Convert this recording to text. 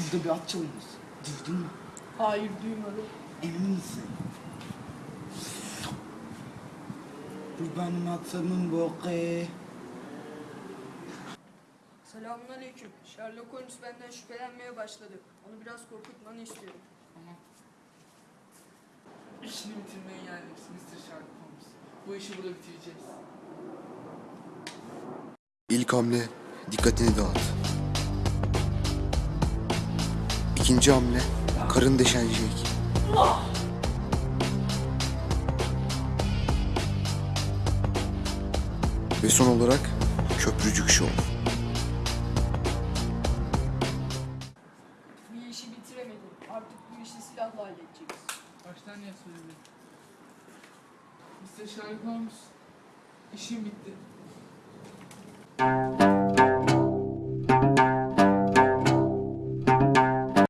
edebiyatçı mıyız? Duydun mu? Hayır duymadım. Emin misin? Bu benim atımın boku. Selamünaleyküm. Sherlock Holmes benden şüphelenmeye başladı. Onu biraz korkutmanı istiyorum. İşini bitirmeye geldik Mr. Sherlock Holmes. Bu işi burada bitireceğiz. İlk hamle dikkatini dağıt. İkinci hamle karın deşenecek. Ve son olarak köprücük şov. Bir işi bitiremedim. Artık bu işi silahla halledeceğiz. Baştan niye söyledin? Mr. Sherlock Holmes, işim bitti.